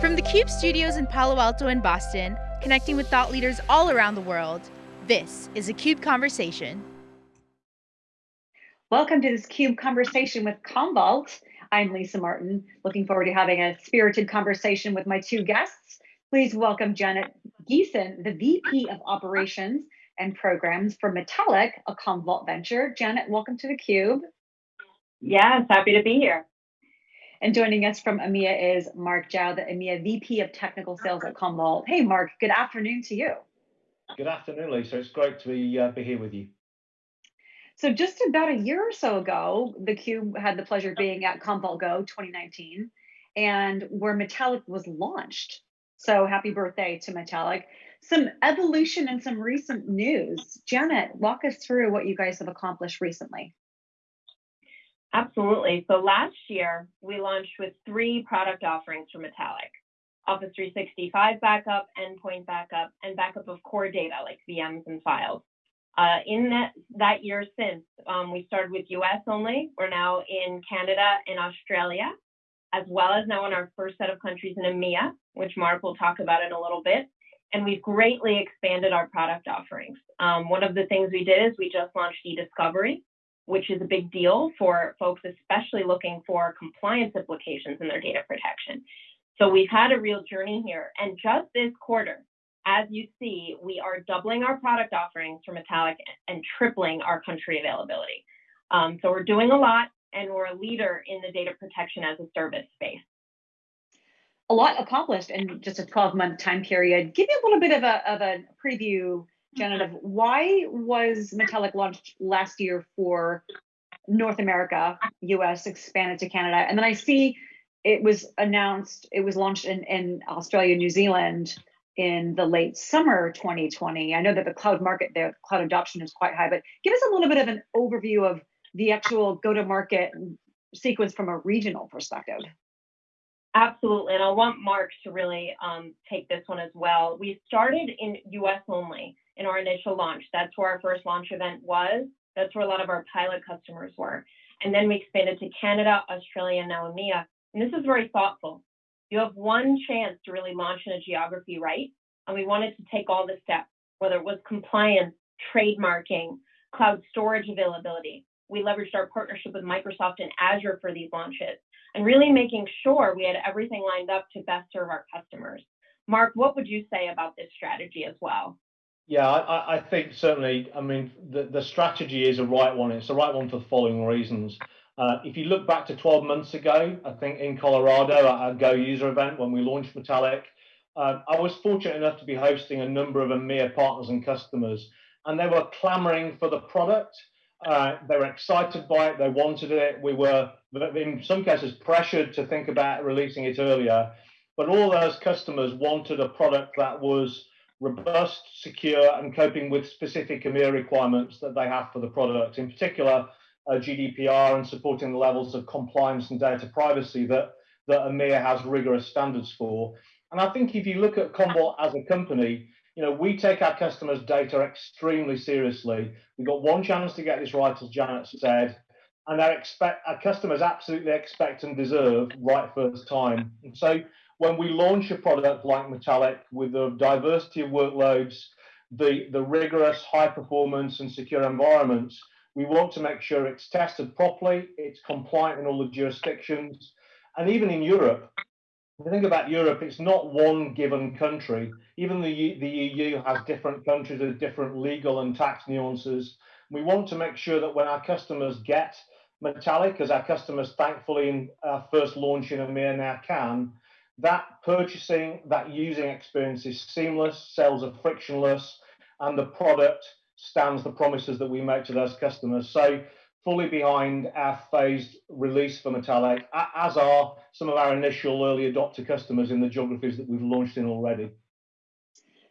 From the CUBE studios in Palo Alto and Boston, connecting with thought leaders all around the world, this is a CUBE Conversation. Welcome to this CUBE Conversation with Commvault. I'm Lisa Martin, looking forward to having a spirited conversation with my two guests. Please welcome Janet Geeson, the VP of Operations and Programs for Metallic, a Commvault venture. Janet, welcome to the Cube. Yes, happy to be here. And joining us from EMEA is Mark Zhao, the EMEA VP of Technical Sales at Commvault. Hey, Mark, good afternoon to you. Good afternoon, Lisa. It's great to be, uh, be here with you. So just about a year or so ago, the Cube had the pleasure of being at Commvault Go 2019, and where Metallic was launched. So happy birthday to Metallic. Some evolution and some recent news. Janet, walk us through what you guys have accomplished recently. Absolutely. So last year, we launched with three product offerings for Metallic. Office 365 backup, endpoint backup, and backup of core data like VMs and files. Uh, in that, that year since, um, we started with US only. We're now in Canada and Australia, as well as now in our first set of countries in EMEA, which Mark will talk about in a little bit. And we've greatly expanded our product offerings. Um, one of the things we did is we just launched eDiscovery, which is a big deal for folks, especially looking for compliance implications in their data protection. So we've had a real journey here. And just this quarter, as you see, we are doubling our product offerings for Metallic and tripling our country availability. Um, so we're doing a lot and we're a leader in the data protection as a service space. A lot accomplished in just a 12 month time period. Give me a little bit of a, of a preview Janet, why was Metallic launched last year for North America, US, expanded to Canada? And then I see it was announced, it was launched in, in Australia, New Zealand in the late summer 2020. I know that the cloud market there, cloud adoption is quite high, but give us a little bit of an overview of the actual go to market sequence from a regional perspective. Absolutely, and I want Mark to really um, take this one as well. We started in US only initial launch. That's where our first launch event was. That's where a lot of our pilot customers were. And then we expanded to Canada, Australia, and now EMEA. And this is very thoughtful. You have one chance to really launch in a geography right. And we wanted to take all the steps, whether it was compliance, trademarking, cloud storage availability. We leveraged our partnership with Microsoft and Azure for these launches and really making sure we had everything lined up to best serve our customers. Mark, what would you say about this strategy as well? Yeah, I, I, think certainly. I mean, the, the strategy is a right one. It's the right one for the following reasons. Uh, if you look back to 12 months ago, I think in Colorado at our Go user event when we launched Metallic, uh, I was fortunate enough to be hosting a number of EMEA partners and customers, and they were clamoring for the product. Uh, they were excited by it. They wanted it. We were, in some cases, pressured to think about releasing it earlier. But all those customers wanted a product that was robust, secure, and coping with specific EMEA requirements that they have for the product, in particular uh, GDPR and supporting the levels of compliance and data privacy that, that EMEA has rigorous standards for. And I think if you look at Commvault as a company, you know, we take our customers' data extremely seriously. We've got one chance to get this right, as Janet said, and our, expect, our customers absolutely expect and deserve right first time. And so when we launch a product like Metallic with the diversity of workloads, the, the rigorous high performance and secure environments, we want to make sure it's tested properly, it's compliant in all the jurisdictions. And even in Europe, if you think about Europe, it's not one given country. Even the, the EU has different countries with different legal and tax nuances. We want to make sure that when our customers get Metallic, as our customers thankfully in our first launch in EMEA now can, that purchasing, that using experience is seamless, sales are frictionless, and the product stands the promises that we make to those customers. So fully behind our phased release for Metallic, as are some of our initial early adopter customers in the geographies that we've launched in already.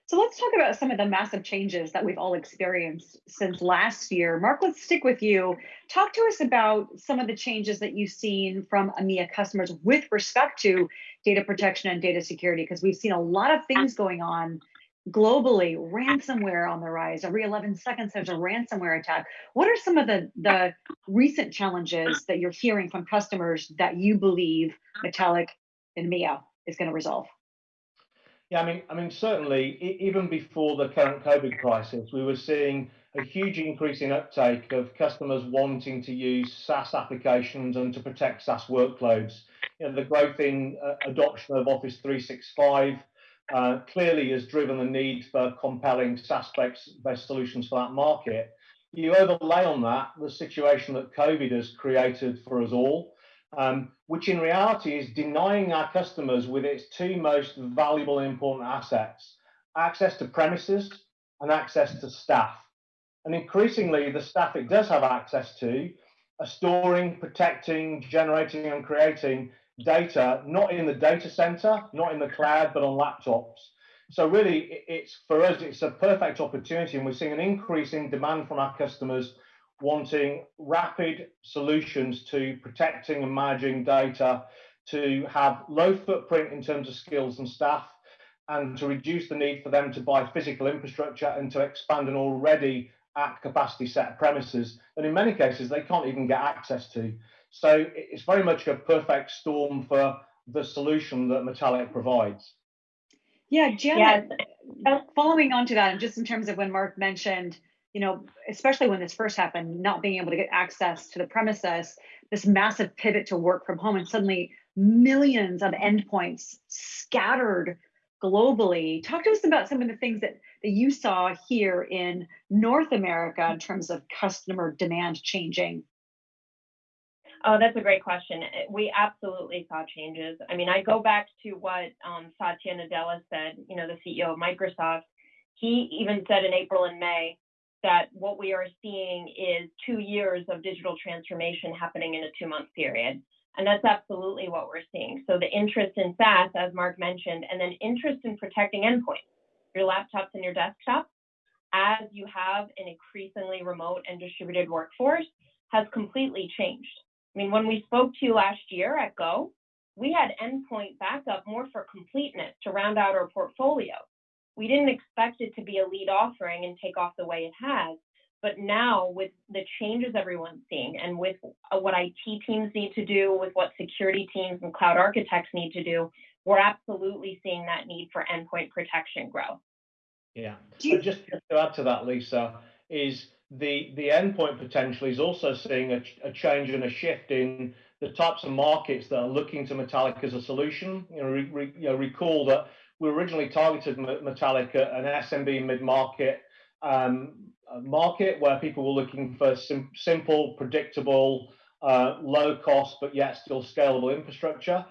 So let's talk about some of the massive changes that we've all experienced since last year. Mark, let's stick with you. Talk to us about some of the changes that you've seen from EMEA customers with respect to data protection and data security, because we've seen a lot of things going on globally, ransomware on the rise. Every 11 seconds, there's a ransomware attack. What are some of the, the recent challenges that you're hearing from customers that you believe Metallic and EMEA is going to resolve? Yeah, I mean, I mean, certainly, even before the current COVID crisis, we were seeing a huge increase in uptake of customers wanting to use SaaS applications and to protect SaaS workloads. You know, the growth in uh, adoption of Office 365 uh, clearly has driven the need for compelling SaaS-based solutions for that market. You overlay on that the situation that COVID has created for us all, um, which in reality is denying our customers with its two most valuable and important assets, access to premises and access to staff. And increasingly, the staff it does have access to are storing, protecting, generating and creating data, not in the data center, not in the cloud, but on laptops. So really, it's for us, it's a perfect opportunity, and we're seeing an increase in demand from our customers wanting rapid solutions to protecting and managing data, to have low footprint in terms of skills and staff, and to reduce the need for them to buy physical infrastructure and to expand an already at capacity set of premises that in many cases they can't even get access to. So it's very much a perfect storm for the solution that Metallic provides. Yeah, Janet, yes. following on to that, and just in terms of when Mark mentioned you know, especially when this first happened, not being able to get access to the premises, this massive pivot to work from home, and suddenly millions of endpoints scattered globally. Talk to us about some of the things that, that you saw here in North America in terms of customer demand changing. Oh, that's a great question. We absolutely saw changes. I mean, I go back to what um, Satya Nadella said, you know, the CEO of Microsoft. He even said in April and May, that what we are seeing is two years of digital transformation happening in a two month period. And that's absolutely what we're seeing. So the interest in SaaS, as Mark mentioned, and then interest in protecting endpoints, your laptops and your desktops, as you have an increasingly remote and distributed workforce, has completely changed. I mean, when we spoke to you last year at Go, we had endpoint backup more for completeness to round out our portfolio we didn't expect it to be a lead offering and take off the way it has. But now, with the changes everyone's seeing, and with uh, what IT teams need to do, with what security teams and cloud architects need to do, we're absolutely seeing that need for endpoint protection grow. Yeah. You- just to add to that, Lisa, is the the endpoint potential is also seeing a, a change and a shift in the types of markets that are looking to Metallic as a solution. You know, re, re, you know recall that we originally targeted Metallic at an SMB mid-market um, market where people were looking for sim simple, predictable, uh, low cost, but yet still scalable infrastructure.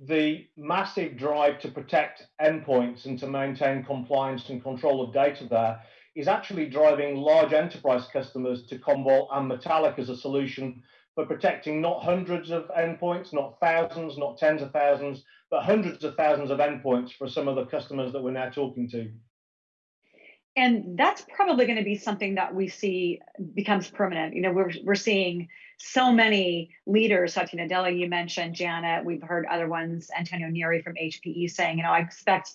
The massive drive to protect endpoints and to maintain compliance and control of data there is actually driving large enterprise customers to Commvault and Metallic as a solution for protecting not hundreds of endpoints, not thousands, not tens of thousands, but hundreds of thousands of endpoints for some of the customers that we're now talking to. And that's probably going to be something that we see becomes permanent. You know, we're we're seeing so many leaders, Satya Nadella, you mentioned, Janet, we've heard other ones, Antonio Neri from HPE saying, you know, I expect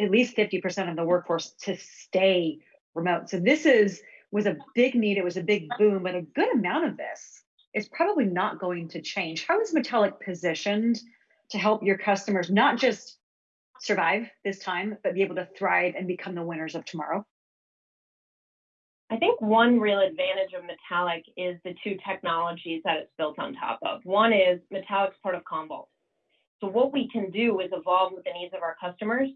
at least 50% of the workforce to stay remote. So this is was a big need, it was a big boom, but a good amount of this is probably not going to change. How is Metallic positioned to help your customers not just survive this time, but be able to thrive and become the winners of tomorrow? I think one real advantage of Metallic is the two technologies that it's built on top of. One is Metallic's part of Commvault. So what we can do is evolve with the needs of our customers,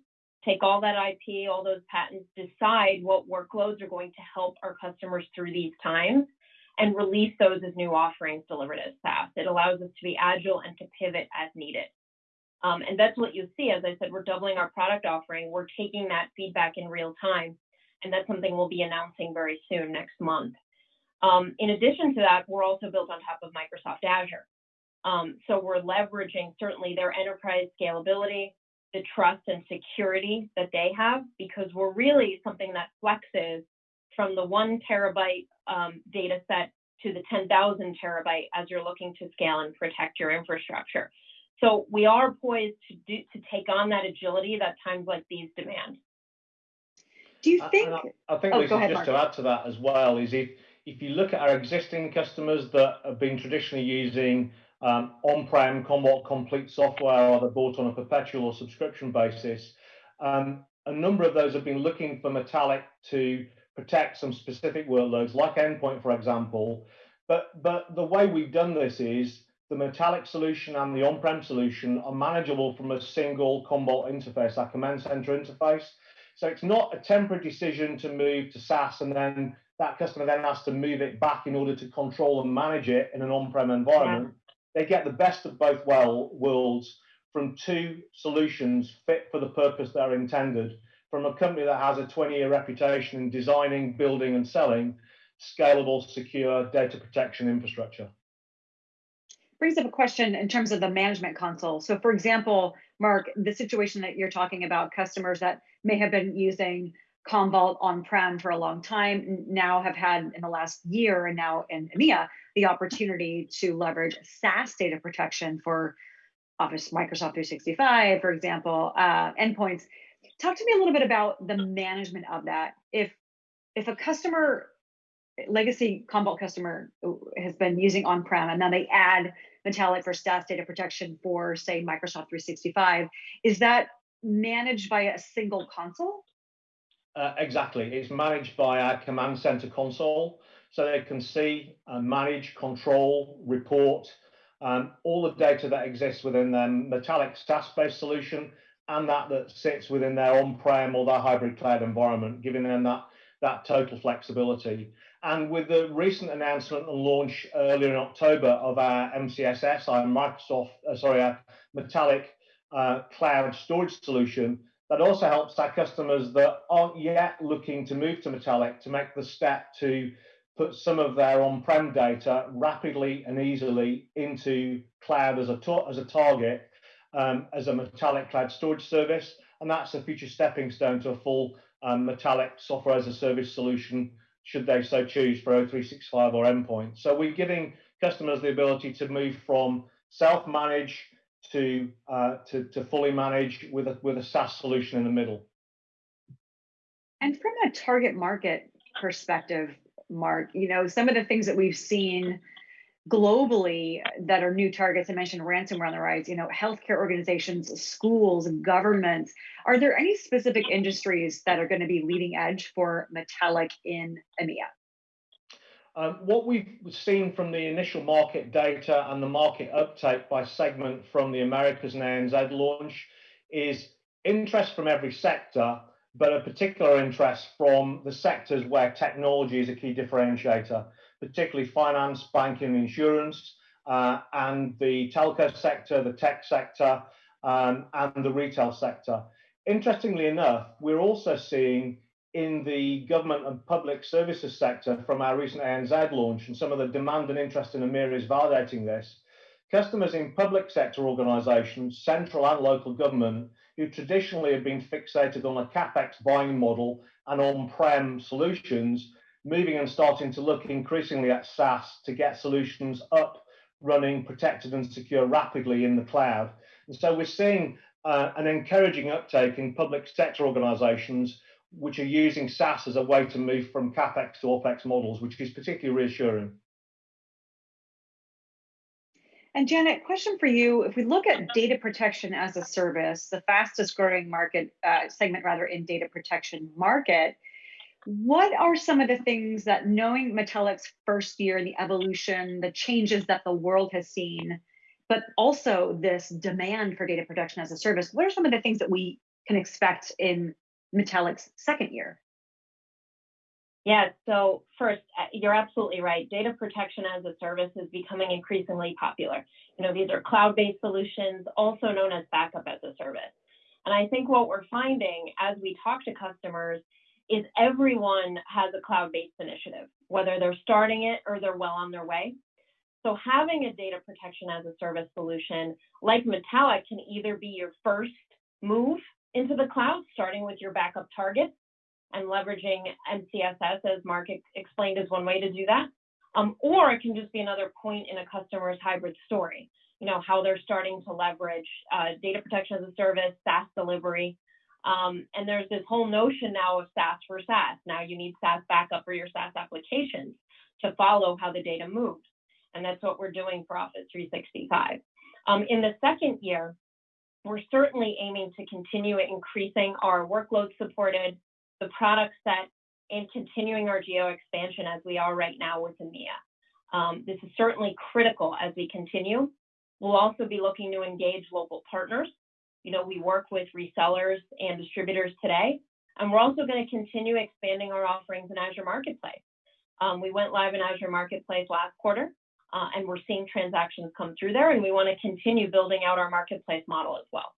take all that IP, all those patents, decide what workloads are going to help our customers through these times, and release those as new offerings delivered as SaaS. It allows us to be agile and to pivot as needed. Um, and that's what you see. As I said, we're doubling our product offering. We're taking that feedback in real time. And that's something we'll be announcing very soon next month. Um, in addition to that, we're also built on top of Microsoft Azure. Um, so we're leveraging certainly their enterprise scalability, the trust and security that they have, because we're really something that flexes from the one terabyte um, data set to the 10,000 terabyte as you're looking to scale and protect your infrastructure. So we are poised to do to take on that agility that times like these demand. Do you think? I, I, think oh, Lisa, ahead, just Mark. to add to that as well is if if you look at our existing customers that have been traditionally using um, on-prem Commvault Complete software, either bought on a perpetual or subscription basis. Um, a number of those have been looking for Metallic to protect some specific workloads, like endpoint, for example. But, but the way we've done this is the Metallic solution and the on-prem solution are manageable from a single Commvault interface, that command center interface. So it's not a temporary decision to move to SaaS and then that customer then has to move it back in order to control and manage it in an on-prem environment. Yeah. They get the best of both well worlds from two solutions fit for the purpose they're intended from a company that has a 20 year reputation in designing, building, and selling scalable, secure data protection infrastructure. Brings up a question in terms of the management console. So, for example, Mark, the situation that you're talking about, customers that may have been using Commvault on-prem for a long time now have had in the last year and now in EMEA the opportunity to leverage SaaS data protection for Office Microsoft 365, for example, uh, endpoints. Talk to me a little bit about the management of that. If if a customer, legacy Commvault customer has been using on-prem and then they add Metallic for SaaS data protection for say Microsoft 365, is that managed by a single console? Uh, exactly. It's managed by our command center console. So they can see, and manage, control, report, um, all the data that exists within their Metallic SaaS-based solution and that that sits within their on-prem or their hybrid cloud environment, giving them that, that total flexibility. And with the recent announcement and launch earlier in October of our MCSS, our Microsoft, uh, sorry, our Metallic uh, cloud storage solution, that also helps our customers that aren't yet looking to move to Metallic to make the step to put some of their on-prem data rapidly and easily into cloud as a, as a target um, as a Metallic cloud storage service. And that's a future stepping stone to a full um, Metallic software as a service solution, should they so choose for O365 or endpoint. So we're giving customers the ability to move from self-manage to, uh, to, to fully manage with a, with a SaaS solution in the middle. And from a target market perspective, Mark, you know, some of the things that we've seen globally that are new targets, I mentioned ransomware on the rise, you know, healthcare organizations, schools, governments. Are there any specific industries that are going to be leading edge for Metallic in EMEA? Um, what we've seen from the initial market data and the market uptake by segment from the Americas and ANZ launch is interest from every sector, but a particular interest from the sectors where technology is a key differentiator, particularly finance, banking, insurance, uh, and the telco sector, the tech sector, um, and the retail sector. Interestingly enough, we're also seeing in the government and public services sector from our recent ANZ launch, and some of the demand and interest in EMEA is validating this. Customers in public sector organisations, central and local government, who traditionally have been fixated on a capex buying model and on-prem solutions, moving and starting to look increasingly at SaaS to get solutions up, running, protected and secure rapidly in the cloud. And so we're seeing uh, an encouraging uptake in public sector organizations which are using SaaS as a way to move from CapEx to OpEx models, which is particularly reassuring. And Janet, question for you. If we look at data protection as a service, the fastest growing market uh, segment rather in data protection market, what are some of the things that knowing Metallic's first year, and the evolution, the changes that the world has seen, but also this demand for data protection as a service, what are some of the things that we can expect in Metallic's second year? Yeah, so first, uh, you're absolutely right. Data protection as a service is becoming increasingly popular. You know, these are cloud-based solutions, also known as backup as a service. And I think what we're finding as we talk to customers is everyone has a cloud-based initiative, whether they're starting it or they're well on their way. So having a data protection as a service solution like Metallic can either be your first move into the cloud, starting with your backup targets, and leveraging MCSS, as Mark explained, is one way to do that. Um, or it can just be another point in a customer's hybrid story. You know, how they're starting to leverage uh, data protection as a service, SaaS delivery. Um, and there's this whole notion now of SaaS for SaaS. Now you need SaaS backup for your SaaS applications to follow how the data moves. And that's what we're doing for Office 365. Um, in the second year, we're certainly aiming to continue increasing our workload supported, the product set, and continuing our geo expansion as we are right now with EMEA. Um, this is certainly critical as we continue. We'll also be looking to engage local partners. You know, we work with resellers and distributors today, and we're also going to continue expanding our offerings in Azure Marketplace. Um, we went live in Azure Marketplace last quarter, uh, and we're seeing transactions come through there, and we want to continue building out our marketplace model as well.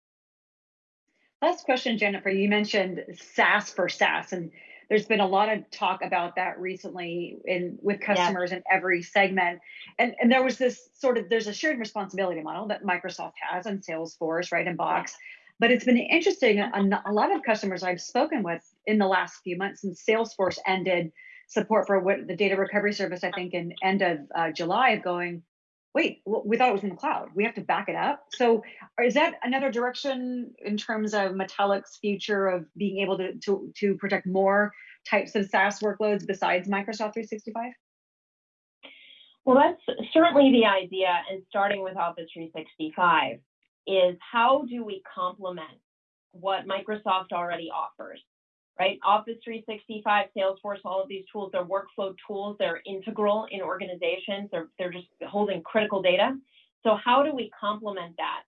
Last question, Jennifer. You mentioned SaaS for SaaS, and there's been a lot of talk about that recently in with customers yeah. in every segment. And, and there was this sort of there's a shared responsibility model that Microsoft has and Salesforce, right, in Box. But it's been interesting. A, a lot of customers I've spoken with in the last few months since Salesforce ended support for what the data recovery service, I think, in end of uh, July, of going, wait, we thought it was in the cloud. We have to back it up. So is that another direction in terms of Metallic's future of being able to, to, to protect more types of SaaS workloads besides Microsoft 365? Well, that's certainly the idea. And starting with Office 365 is how do we complement what Microsoft already offers? Right? Office 365, Salesforce, all of these tools, they're workflow tools. They're integral in organizations. They're, they're just holding critical data. So how do we complement that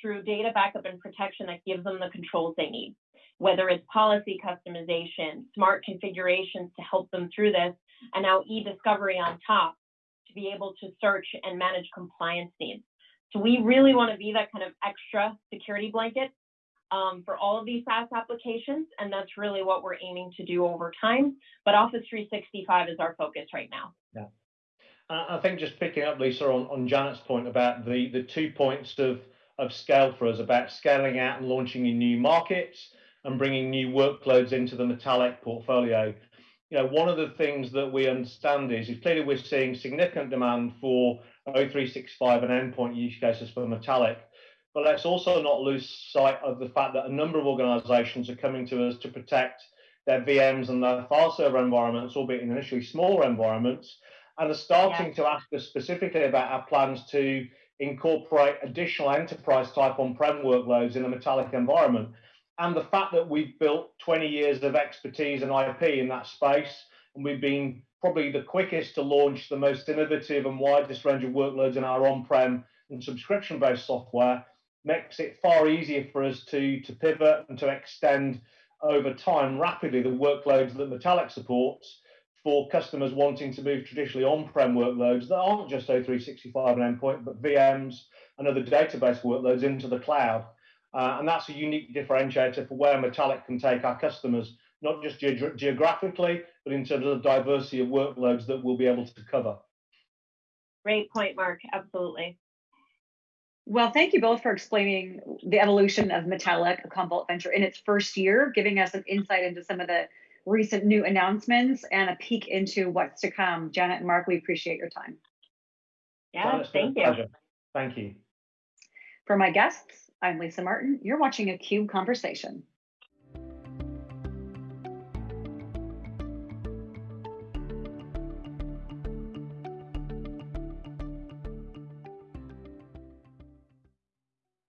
through data backup and protection that gives them the controls they need? Whether it's policy customization, smart configurations to help them through this, and now e-discovery on top to be able to search and manage compliance needs. So we really want to be that kind of extra security blanket um, for all of these SaaS applications, and that's really what we're aiming to do over time. But Office 365 is our focus right now. Yeah. I think just picking up, Lisa, on, on Janet's point about the, the two points of, of scale for us, about scaling out and launching in new markets and bringing new workloads into the Metallic portfolio. You know, one of the things that we understand is, is clearly we're seeing significant demand for O365 and endpoint use cases for Metallic but let's also not lose sight of the fact that a number of organizations are coming to us to protect their VMs and their file server environments, albeit in initially smaller environments, and are starting yeah. to ask us specifically about our plans to incorporate additional enterprise type on-prem workloads in a metallic environment. And the fact that we've built 20 years of expertise and IP in that space, and we've been probably the quickest to launch the most innovative and widest range of workloads in our on-prem and subscription-based software, makes it far easier for us to, to pivot and to extend over time rapidly the workloads that Metallic supports for customers wanting to move traditionally on-prem workloads that aren't just O365 and endpoint, but VMs and other database workloads into the cloud. Uh, and that's a unique differentiator for where Metallic can take our customers, not just ge geographically, but in terms of the diversity of workloads that we'll be able to cover. Great point, Mark. Absolutely. Well, thank you both for explaining the evolution of Metallic, a Commvault venture in its first year, giving us an insight into some of the recent new announcements and a peek into what's to come. Janet and Mark, we appreciate your time. Yeah, thank you. Pleasure. Thank you. For my guests, I'm Lisa Martin. You're watching a CUBE Conversation.